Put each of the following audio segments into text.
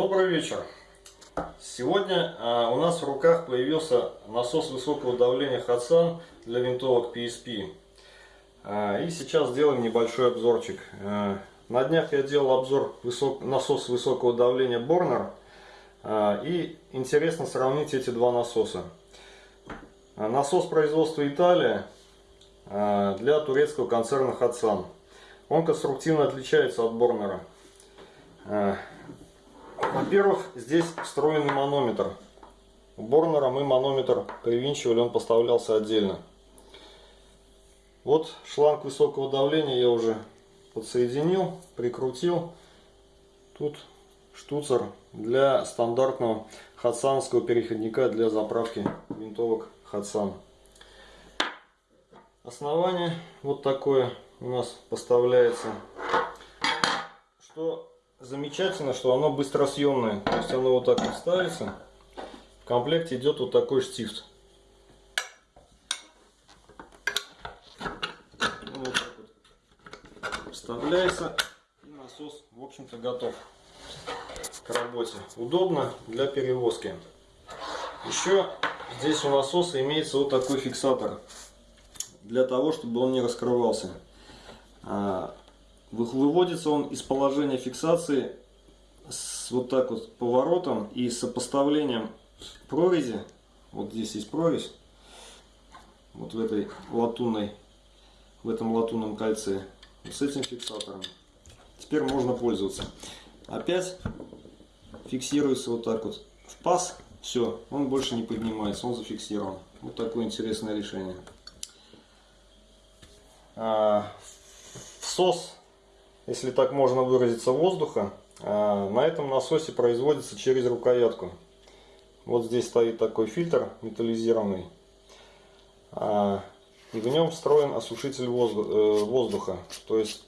Добрый вечер. Сегодня а, у нас в руках появился насос высокого давления Hudson для винтовок PSP. А, и сейчас сделаем небольшой обзорчик. А, на днях я делал обзор высок... насос высокого давления Borner. А, и интересно сравнить эти два насоса. А, насос производства Италия а, для турецкого концерна Hudson. Он конструктивно отличается от Борнера. Во-первых, здесь встроенный манометр. У Борнера мы манометр привинчивали, он поставлялся отдельно. Вот шланг высокого давления я уже подсоединил, прикрутил. Тут штуцер для стандартного хадсановского переходника для заправки винтовок Хадсан. Основание вот такое у нас поставляется. Что замечательно, что оно быстросъемное. То есть оно вот так вот ставится. В комплекте идет вот такой штифт. Ну, вот так вот вставляется и насос, в общем-то, готов к работе. Удобно для перевозки. Еще здесь у насоса имеется вот такой фиксатор для того, чтобы он не раскрывался. Выводится он из положения фиксации с вот так вот поворотом и сопоставлением прорези. Вот здесь есть прорезь. Вот в этой латунной, в этом латунном кольце. С этим фиксатором. Теперь можно пользоваться. Опять фиксируется вот так вот в паз. Все, он больше не поднимается, он зафиксирован. Вот такое интересное решение. А, всос если так можно выразиться, воздуха а, на этом насосе производится через рукоятку. Вот здесь стоит такой фильтр металлизированный. А, и в нем встроен осушитель э, воздуха. То есть,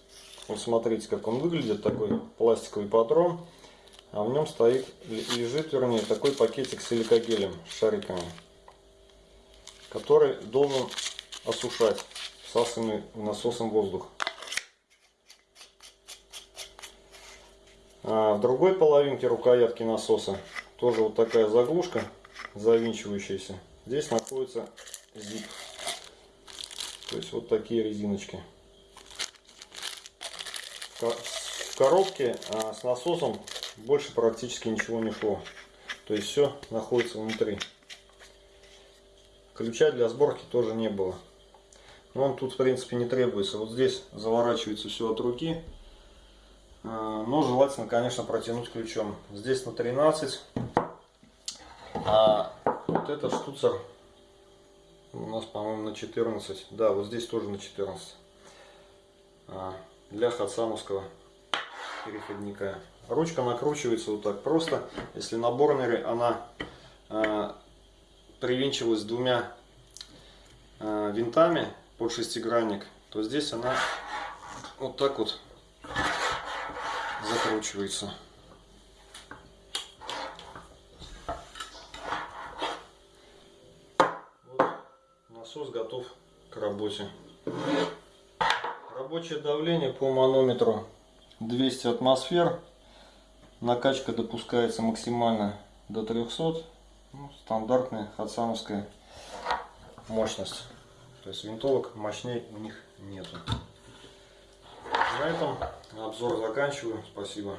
вот смотрите, как он выглядит, такой пластиковый патрон. А в нем стоит, лежит, вернее, такой пакетик с силикогелем, с шариками. Который должен осушать всасываемый насосом воздух. А в другой половинке рукоятки насоса тоже вот такая заглушка завинчивающаяся. Здесь находится зип. То есть вот такие резиночки. В коробке а, с насосом больше практически ничего не шло. То есть все находится внутри. Ключа для сборки тоже не было. Но он тут в принципе не требуется. Вот здесь заворачивается все от руки. А, но желательно, конечно, протянуть ключом. Здесь на 13. А вот этот штуцер у нас, по-моему, на 14. Да, вот здесь тоже на 14. А, для хадсамовского переходника. Ручка накручивается вот так просто. Если на борнере она а, привинчивалась двумя винтами под шестигранник, то здесь она вот так вот закручивается. Насос готов к работе. Рабочее давление по манометру 200 атмосфер. Накачка допускается максимально до 300. Ну, стандартная хадсановская мощность. То есть винтовок мощней у них нету. На этом обзор заканчиваю. Спасибо.